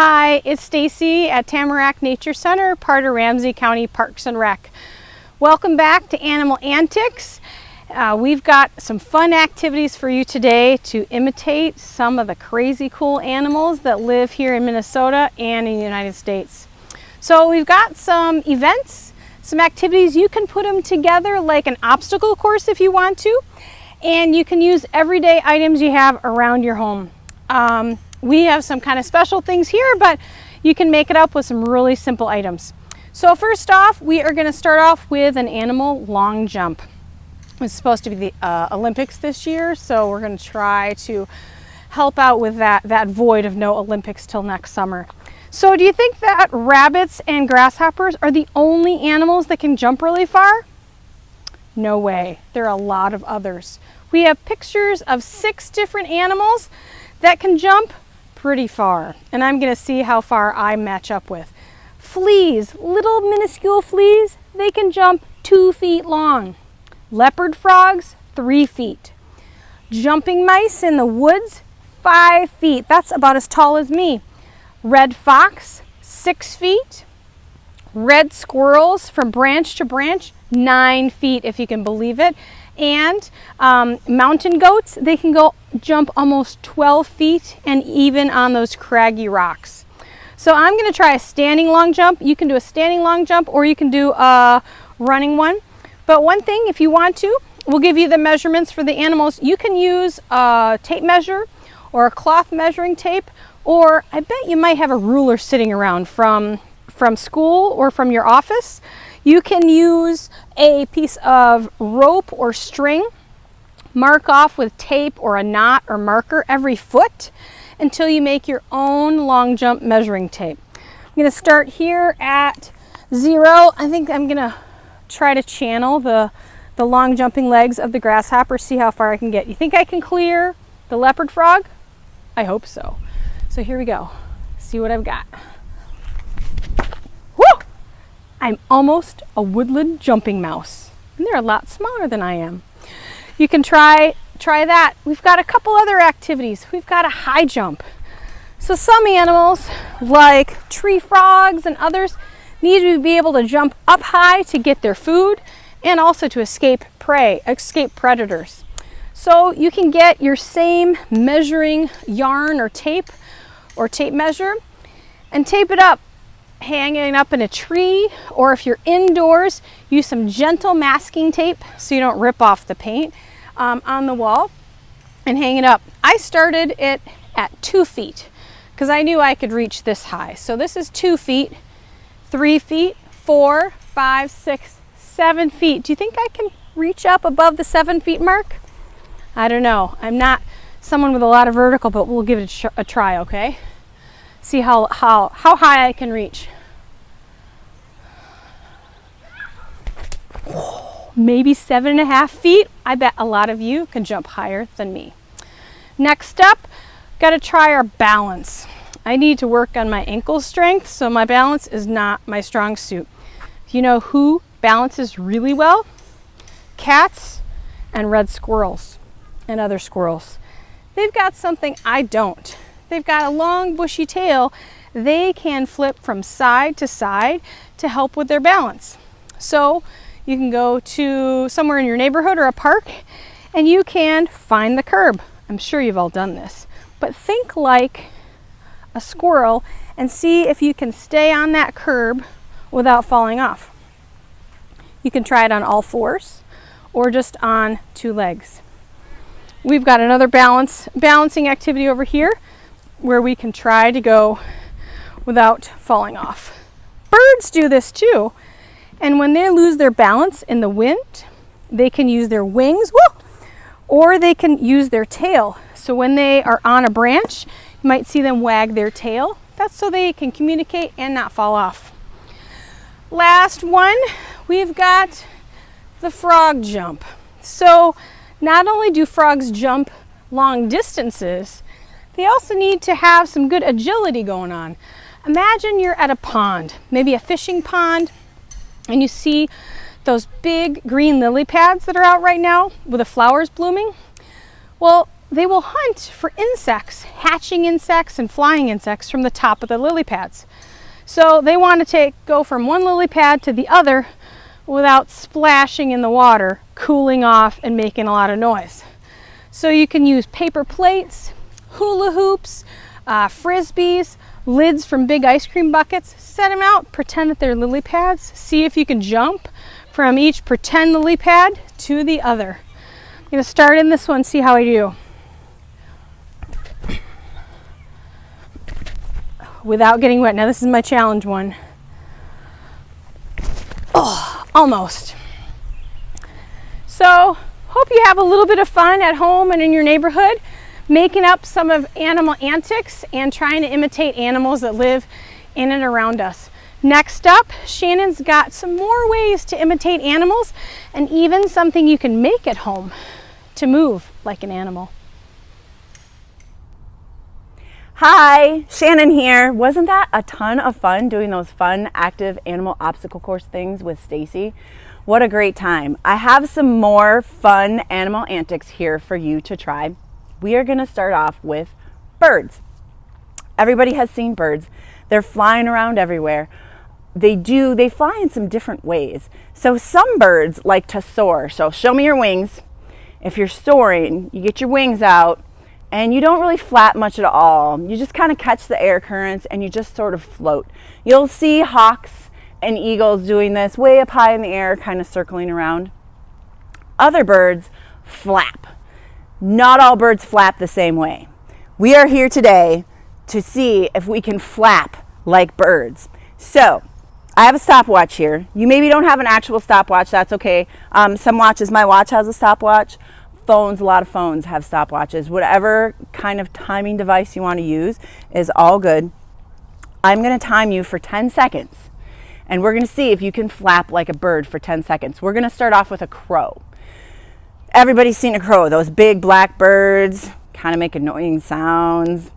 Hi, it's Stacy at Tamarack Nature Center, part of Ramsey County Parks and Rec. Welcome back to Animal Antics. Uh, we've got some fun activities for you today to imitate some of the crazy cool animals that live here in Minnesota and in the United States. So we've got some events, some activities. You can put them together like an obstacle course if you want to, and you can use everyday items you have around your home. Um, we have some kind of special things here, but you can make it up with some really simple items. So first off, we are gonna start off with an animal long jump. It's supposed to be the uh, Olympics this year, so we're gonna try to help out with that, that void of no Olympics till next summer. So do you think that rabbits and grasshoppers are the only animals that can jump really far? No way, there are a lot of others. We have pictures of six different animals that can jump pretty far. And I'm gonna see how far I match up with. Fleas, little minuscule fleas, they can jump two feet long. Leopard frogs, three feet. Jumping mice in the woods, five feet. That's about as tall as me. Red fox, six feet. Red squirrels from branch to branch, nine feet if you can believe it. And um, mountain goats, they can go jump almost 12 feet and even on those craggy rocks. So I'm gonna try a standing long jump. You can do a standing long jump or you can do a running one. But one thing, if you want to, we'll give you the measurements for the animals. You can use a tape measure or a cloth measuring tape, or I bet you might have a ruler sitting around from, from school or from your office. You can use a piece of rope or string Mark off with tape or a knot or marker every foot until you make your own long jump measuring tape. I'm gonna start here at zero. I think I'm gonna try to channel the, the long jumping legs of the grasshopper, see how far I can get. You think I can clear the leopard frog? I hope so. So here we go. See what I've got. I'm almost a woodland jumping mouse. And they're a lot smaller than I am you can try, try that. We've got a couple other activities. We've got a high jump. So some animals, like tree frogs and others, need to be able to jump up high to get their food and also to escape prey, escape predators. So you can get your same measuring yarn or tape or tape measure and tape it up hanging up in a tree or if you're indoors use some gentle masking tape so you don't rip off the paint um, on the wall and hang it up. I started it at two feet because I knew I could reach this high. So this is two feet, three feet, four, five, six, seven feet. Do you think I can reach up above the seven feet mark? I don't know. I'm not someone with a lot of vertical, but we'll give it a, try, okay? See how, how, how high I can reach. maybe seven and a half feet. I bet a lot of you can jump higher than me. Next up, got to try our balance. I need to work on my ankle strength, so my balance is not my strong suit. You know who balances really well? Cats and red squirrels and other squirrels. They've got something I don't. They've got a long bushy tail. They can flip from side to side to help with their balance. So you can go to somewhere in your neighborhood or a park and you can find the curb. I'm sure you've all done this, but think like a squirrel and see if you can stay on that curb without falling off. You can try it on all fours or just on two legs. We've got another balance balancing activity over here where we can try to go without falling off. Birds do this too. And when they lose their balance in the wind, they can use their wings, or they can use their tail. So when they are on a branch, you might see them wag their tail. That's so they can communicate and not fall off. Last one, we've got the frog jump. So not only do frogs jump long distances, they also need to have some good agility going on. Imagine you're at a pond, maybe a fishing pond, and you see those big green lily pads that are out right now with the flowers blooming. Well, they will hunt for insects hatching insects and flying insects from the top of the lily pads. So they want to take go from one lily pad to the other without splashing in the water, cooling off and making a lot of noise. So you can use paper plates, hula hoops, uh, frisbees, lids from big ice cream buckets, set them out, pretend that they're lily pads, see if you can jump from each pretend lily pad to the other. I'm gonna start in this one, see how I do. Without getting wet. Now this is my challenge one. Oh, almost. So, hope you have a little bit of fun at home and in your neighborhood making up some of animal antics and trying to imitate animals that live in and around us. Next up, Shannon's got some more ways to imitate animals and even something you can make at home to move like an animal. Hi, Shannon here. Wasn't that a ton of fun doing those fun active animal obstacle course things with Stacy? What a great time. I have some more fun animal antics here for you to try we are going to start off with birds. Everybody has seen birds. They're flying around everywhere. They do, they fly in some different ways. So some birds like to soar. So show me your wings. If you're soaring, you get your wings out and you don't really flap much at all. You just kind of catch the air currents and you just sort of float. You'll see hawks and eagles doing this way up high in the air, kind of circling around. Other birds flap. Not all birds flap the same way. We are here today to see if we can flap like birds. So I have a stopwatch here. You maybe don't have an actual stopwatch, that's okay. Um, some watches, my watch has a stopwatch. Phones, a lot of phones have stopwatches. Whatever kind of timing device you want to use is all good. I'm going to time you for 10 seconds and we're going to see if you can flap like a bird for 10 seconds. We're going to start off with a crow. Everybody's seen a crow. Those big black birds kind of make annoying sounds.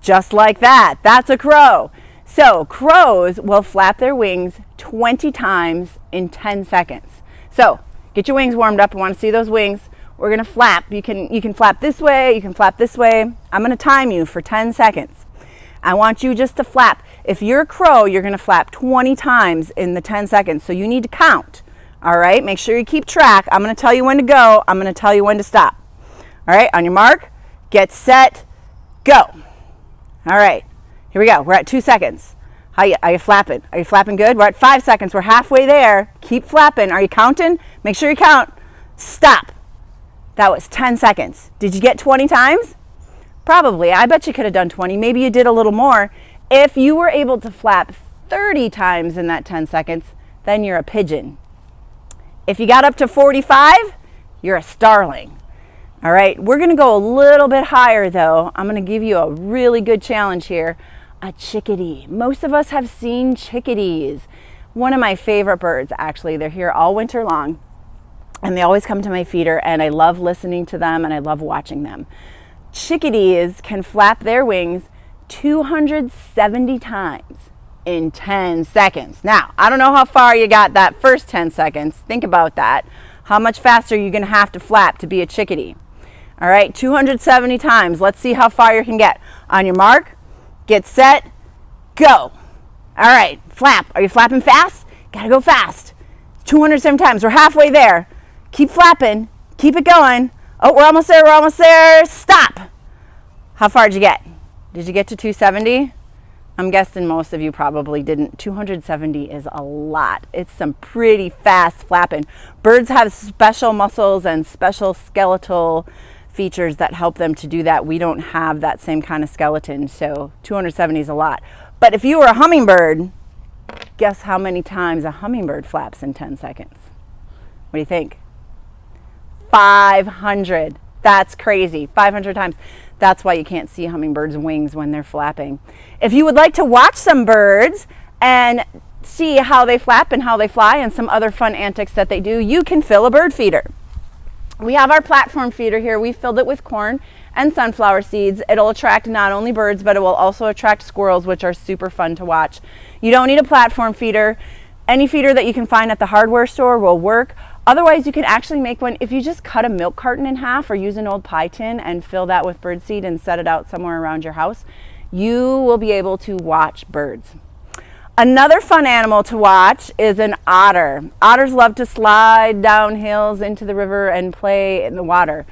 Just like that. That's a crow. So crows will flap their wings 20 times in 10 seconds. So get your wings warmed up. I want to see those wings. We're going to flap. You can, you can flap this way. You can flap this way. I'm going to time you for 10 seconds. I want you just to flap. If you're a crow, you're going to flap 20 times in the 10 seconds. So you need to count. All right, make sure you keep track. I'm going to tell you when to go. I'm going to tell you when to stop. All right, on your mark, get set, go. All right, here we go. We're at two seconds. How you, are you flapping? Are you flapping good? We're at five seconds. We're halfway there. Keep flapping. Are you counting? Make sure you count. Stop. That was 10 seconds. Did you get 20 times? Probably. I bet you could have done 20. Maybe you did a little more. If you were able to flap 30 times in that 10 seconds, then you're a pigeon. If you got up to 45, you're a starling. All right, we're gonna go a little bit higher though. I'm gonna give you a really good challenge here. A chickadee. Most of us have seen chickadees. One of my favorite birds, actually. They're here all winter long and they always come to my feeder and I love listening to them and I love watching them. Chickadees can flap their wings 270 times in 10 seconds. Now, I don't know how far you got that first 10 seconds. Think about that. How much faster are you going to have to flap to be a chickadee? All right, 270 times. Let's see how far you can get. On your mark, get set, go. All right, flap. Are you flapping fast? Got to go fast. 270 times. We're halfway there. Keep flapping. Keep it going. Oh, we're almost there. We're almost there. Stop. How far did you get? Did you get to 270? I'm guessing most of you probably didn't. 270 is a lot. It's some pretty fast flapping. Birds have special muscles and special skeletal features that help them to do that. We don't have that same kind of skeleton, so 270 is a lot. But if you were a hummingbird, guess how many times a hummingbird flaps in 10 seconds? What do you think? 500. That's crazy. 500 times. That's why you can't see hummingbirds' wings when they're flapping. If you would like to watch some birds and see how they flap and how they fly and some other fun antics that they do, you can fill a bird feeder. We have our platform feeder here. We filled it with corn and sunflower seeds. It'll attract not only birds, but it will also attract squirrels, which are super fun to watch. You don't need a platform feeder. Any feeder that you can find at the hardware store will work. Otherwise, you can actually make one if you just cut a milk carton in half or use an old pie tin and fill that with birdseed and set it out somewhere around your house. You will be able to watch birds. Another fun animal to watch is an otter. Otters love to slide down hills into the river and play in the water.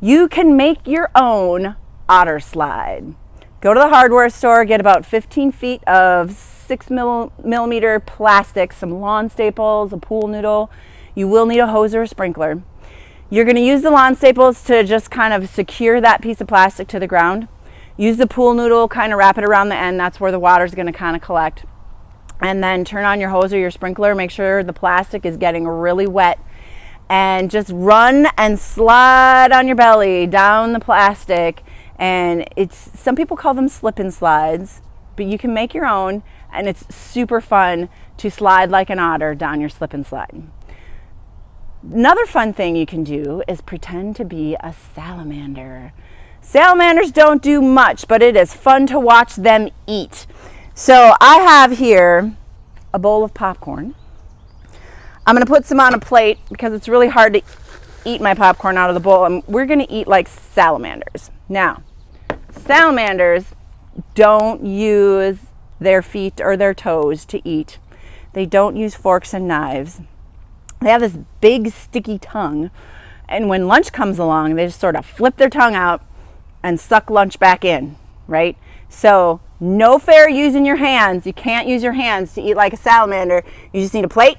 You can make your own otter slide. Go to the hardware store, get about 15 feet of six millimeter plastic, some lawn staples, a pool noodle. You will need a hose or a sprinkler. You're gonna use the lawn staples to just kind of secure that piece of plastic to the ground. Use the pool noodle, kind of wrap it around the end. That's where the water is gonna kind of collect and then turn on your hose or your sprinkler. Make sure the plastic is getting really wet and just run and slide on your belly down the plastic. And it's some people call them slip and slides, but you can make your own and it's super fun to slide like an otter down your slip and slide. Another fun thing you can do is pretend to be a salamander. Salamanders don't do much, but it is fun to watch them eat. So I have here a bowl of popcorn. I'm gonna put some on a plate because it's really hard to eat my popcorn out of the bowl and we're gonna eat like salamanders. Now, salamanders don't use their feet or their toes to eat. They don't use forks and knives. They have this big sticky tongue and when lunch comes along, they just sort of flip their tongue out and suck lunch back in, right? So no fair using your hands. You can't use your hands to eat like a salamander. You just need a plate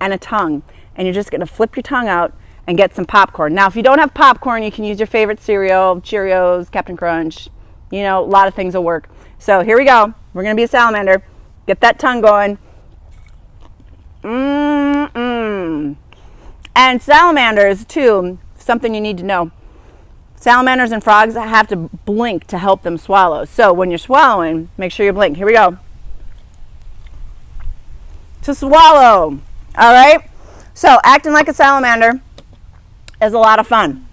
and a tongue. And you're just gonna flip your tongue out and get some popcorn. Now, if you don't have popcorn, you can use your favorite cereal, Cheerios, Captain Crunch. You know, a lot of things will work. So here we go. We're gonna be a salamander. Get that tongue going. Mmm. And salamanders, too, something you need to know. Salamanders and frogs have to blink to help them swallow. So when you're swallowing, make sure you blink. Here we go. To swallow. All right? So acting like a salamander is a lot of fun.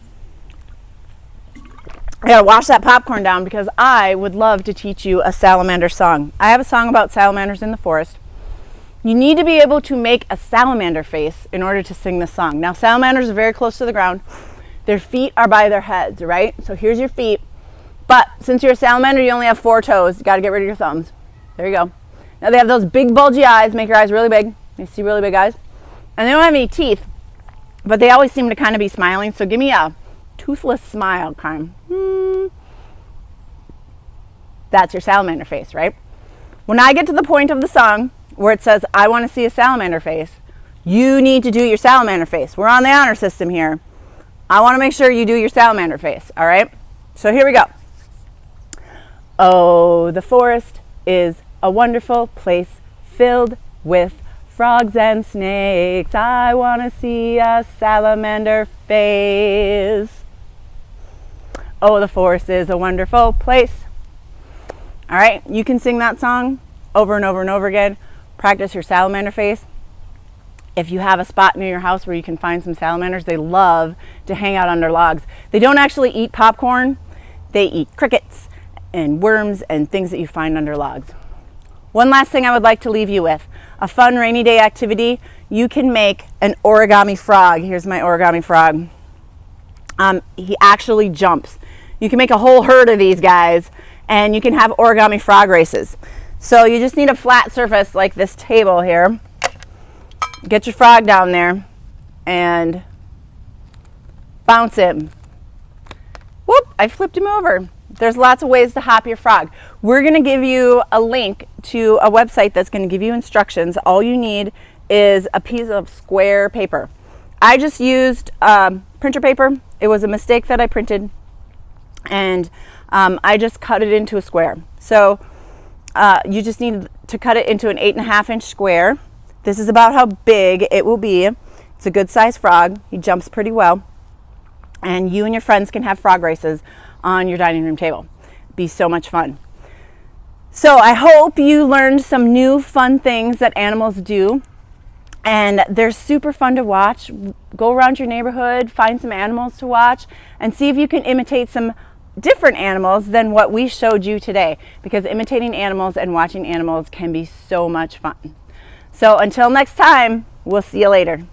I gotta wash that popcorn down because I would love to teach you a salamander song. I have a song about salamanders in the forest. You need to be able to make a salamander face in order to sing this song. Now, salamanders are very close to the ground. Their feet are by their heads, right? So here's your feet. But since you're a salamander, you only have four toes. You got to get rid of your thumbs. There you go. Now they have those big bulgy eyes. Make your eyes really big. You see really big eyes. And they don't have any teeth, but they always seem to kind of be smiling. So give me a toothless smile kind hmm. That's your salamander face, right? When I get to the point of the song where it says, I want to see a salamander face, you need to do your salamander face. We're on the honor system here. I want to make sure you do your salamander face, all right? So here we go. Oh, the forest is a wonderful place filled with frogs and snakes. I want to see a salamander face. Oh, the forest is a wonderful place. All right, you can sing that song over and over and over again. Practice your salamander face if you have a spot near your house where you can find some salamanders, they love to hang out under logs. They don't actually eat popcorn, they eat crickets and worms and things that you find under logs. One last thing I would like to leave you with, a fun rainy day activity, you can make an origami frog. Here's my origami frog. Um, he actually jumps. You can make a whole herd of these guys and you can have origami frog races. So you just need a flat surface like this table here get your frog down there and bounce him. Whoop, I flipped him over. There's lots of ways to hop your frog. We're gonna give you a link to a website that's gonna give you instructions. All you need is a piece of square paper. I just used um, printer paper. It was a mistake that I printed and um, I just cut it into a square. So uh, you just need to cut it into an eight and a half inch square this is about how big it will be. It's a good sized frog. He jumps pretty well. And you and your friends can have frog races on your dining room table. Be so much fun. So I hope you learned some new fun things that animals do. And they're super fun to watch. Go around your neighborhood, find some animals to watch, and see if you can imitate some different animals than what we showed you today. Because imitating animals and watching animals can be so much fun. So until next time, we'll see you later.